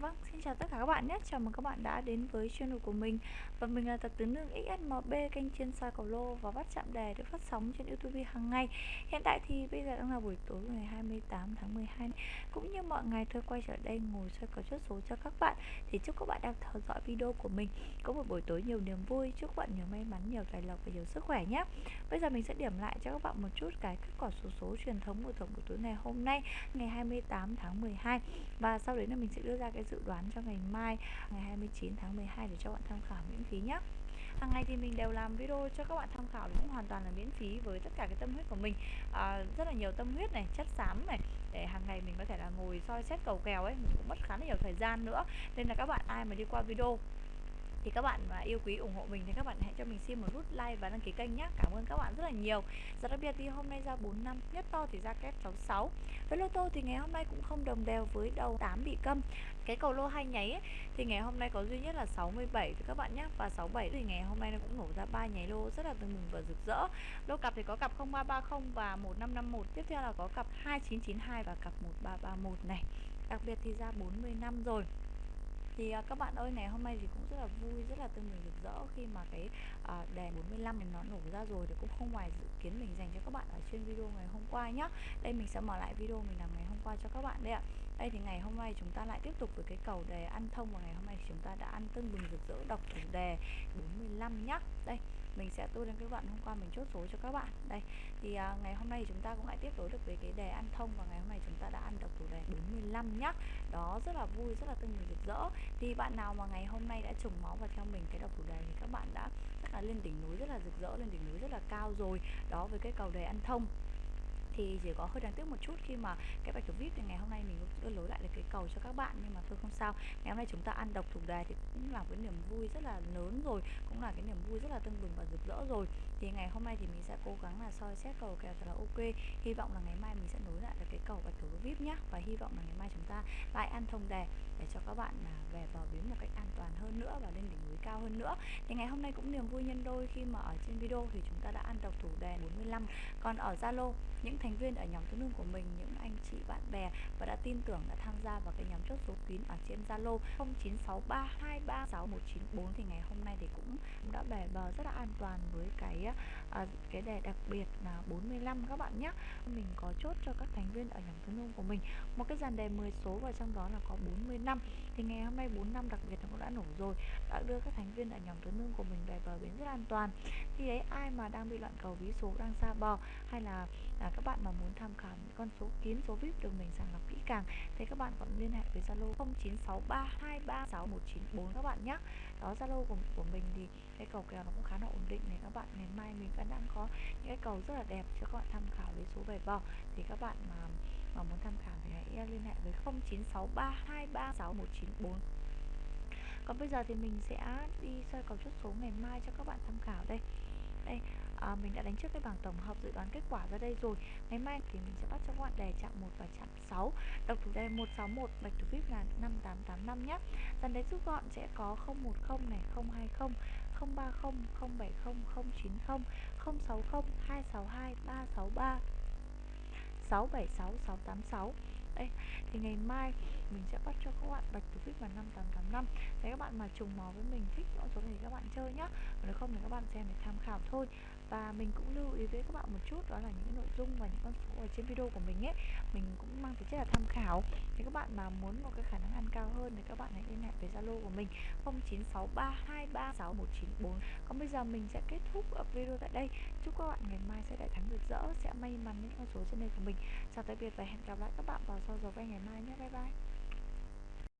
Vâng, xin chào tất cả các bạn nhé. Chào mừng các bạn đã đến với channel của mình. Và mình là Tập Tứ Nương XSMB, kênh chuyên soi cầu lô và bắt chạm đề được phát sóng trên YouTube hàng ngày. Hiện tại thì bây giờ đang là buổi tối ngày 28 tháng 12. Cũng như mọi ngày tôi quay trở đây ngồi soi cầu chốt số cho các bạn. Thì chúc các bạn đang theo dõi video của mình có một buổi tối nhiều niềm vui. Chúc các bạn nhiều may mắn, nhiều tài lộc và nhiều sức khỏe nhé. Bây giờ mình sẽ điểm lại cho các bạn một chút cái kết quả số số truyền thống của tổng buổi tối ngày hôm nay, ngày 28 tháng 12. Và sau đấy là mình sẽ đưa ra cái dự đoán cho ngày mai ngày 29 tháng 12 để cho bạn tham khảo miễn phí nhé. Hàng ngày thì mình đều làm video cho các bạn tham khảo cũng hoàn toàn là miễn phí với tất cả cái tâm huyết của mình. À, rất là nhiều tâm huyết này chất xám này để hàng ngày mình có thể là ngồi soi xét cầu kèo ấy mình cũng mất khá là nhiều thời gian nữa. Nên là các bạn ai mà đi qua video thì các bạn mà yêu quý ủng hộ mình thì các bạn hãy cho mình xin một nút like và đăng ký kênh nhé cảm ơn các bạn rất là nhiều. Rất đặc biệt thì hôm nay ra 4 năm nhất to thì ra kép 66 với lô tô thì ngày hôm nay cũng không đồng đều với đầu 8 bị câm. Cái cầu lô hai nháy ấy, thì ngày hôm nay có duy nhất là 67 thì các bạn nhé và 67 thì ngày hôm nay nó cũng nổ ra ba nháy lô rất là tưng mừng và rực rỡ. Lô cặp thì có cặp 0330 và 1551 tiếp theo là có cặp 2992 và cặp 1331 này. Đặc biệt thì ra 40 năm rồi thì uh, các bạn ơi ngày hôm nay thì cũng rất là vui rất là tưng bừng rực rỡ khi mà cái uh, đề 45 này nó nổ ra rồi thì cũng không ngoài dự kiến mình dành cho các bạn ở trên video ngày hôm qua nhá. Đây mình sẽ mở lại video mình làm ngày hôm qua cho các bạn đây ạ. Đây thì ngày hôm nay chúng ta lại tiếp tục với cái cầu đề ăn thông và ngày hôm nay chúng ta đã ăn tưng bừng rực rỡ đọc chủ đề 45 nhá. Đây mình sẽ tua đến cái đoạn hôm qua mình chốt số cho các bạn. Đây thì à, ngày hôm nay chúng ta cũng lại tiếp nối được với cái đề ăn thông và ngày hôm nay chúng ta đã ăn được chủ đề 45 nhá. Đó rất là vui rất là tươi nhiều rực rỡ. Thì bạn nào mà ngày hôm nay đã trùng máu và theo mình cái đọc chủ đề thì các bạn đã rất là lên đỉnh núi rất là rực rỡ lên đỉnh núi rất là cao rồi. Đó với cái cầu đề ăn thông thì chỉ có hơi đáng tiếc một chút khi mà cái bài thủ vip thì ngày hôm nay mình đưa lối lại được cái cầu cho các bạn, nhưng mà thôi không sao. Ngày hôm nay chúng ta ăn độc thủ đề thì cũng là cái niềm vui rất là lớn rồi, cũng là cái niềm vui rất là tưng bừng và rực rỡ rồi. Thì ngày hôm nay thì mình sẽ cố gắng là soi xét cầu kèo thật là ok. Hy vọng là ngày mai mình sẽ nối lại được cái cầu bạch thủ vip nhá. Và hy vọng là ngày mai chúng ta lại ăn thông đề để cho các bạn là về vào bến một cách an toàn hơn nữa và lên đỉnh núi cao hơn nữa. Thì ngày hôm nay cũng niềm vui nhân đôi khi mà ở trên video thì chúng ta đã ăn độc thủ đề 45 còn ở Zalo, những thành thành viên ở nhóm tương đương của mình những anh chị bạn bè và đã tin tưởng đã tham gia vào cái nhóm chốt số kín ở trên Zalo 0963236194 thì ngày hôm nay thì cũng đã bè bờ rất là an toàn với cái à, cái đề đặc biệt là 45 các bạn nhé mình có chốt cho các thành viên ở nhóm tương đương của mình. Một cái dàn đề 10 số và trong đó là có 40 năm thì ngày hôm nay 4 năm đặc biệt nó cũng đã nổ rồi đã đưa các thành viên ở nhóm tương đương của mình về bờ bến rất an toàn. Thì đấy ai mà đang bị loạn cầu ví số đang xa bò hay là à, các bạn mà muốn tham khảo những con số kiến số vip được mình sàng lọc kỹ càng thì các bạn còn liên hệ với zalo 0963236194 các bạn nhé. Đó zalo của, của mình thì cái cầu kèo nó cũng khá là ổn định này. Các bạn ngày mai mình vẫn đang có những cái cầu rất là đẹp cho các bạn tham khảo lấy số về vò. thì các bạn mà mà muốn tham khảo thì hãy liên hệ với 0963236194 còn bây giờ thì mình sẽ đi soi cầu chốt số ngày mai cho các bạn tham khảo đây đây. À, mình đã đánh trước cái bảng tổng hợp dự đoán kết quả ra đây rồi. Ngày mai thì mình sẽ bắt cho các bạn đề chạm 1 và chạm 6 độc thủ đề 161 bạch thủ vip là 5885 nhé dàn đấy rút gọn sẽ có 010 này 020 030 070 090 060 262 363 676 686 đây thì ngày mai mình sẽ bắt cho các bạn bạch thủ vip là 5885 Thế các bạn mà trùng máu với mình thích con số này thì các bạn chơi nhá. Còn nếu không thì các bạn xem để tham khảo thôi. Và mình cũng lưu ý với các bạn một chút, đó là những nội dung và những con số ở trên video của mình ấy, mình cũng mang tính chất là tham khảo. Thì các bạn mà muốn một cái khả năng ăn cao hơn thì các bạn hãy liên hệ với zalo của mình 0963236194 còn bây giờ mình sẽ kết thúc video tại đây. Chúc các bạn ngày mai sẽ đại thắng rực rỡ, sẽ may mắn những con số trên đây của mình. Chào tạm biệt và hẹn gặp lại các bạn vào sau giờ quay ngày mai nhé. Bye bye.